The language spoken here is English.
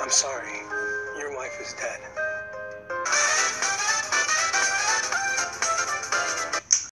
I'm sorry. Your wife is dead.